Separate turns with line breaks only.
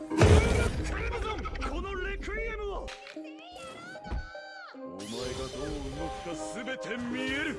このレクイエムはお前がどう動くか全て見える。